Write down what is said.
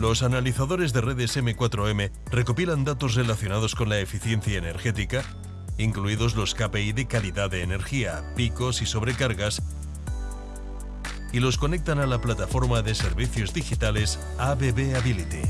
Los analizadores de redes M4M recopilan datos relacionados con la eficiencia energética, incluidos los KPI de calidad de energía, picos y sobrecargas, y los conectan a la plataforma de servicios digitales ABB Ability.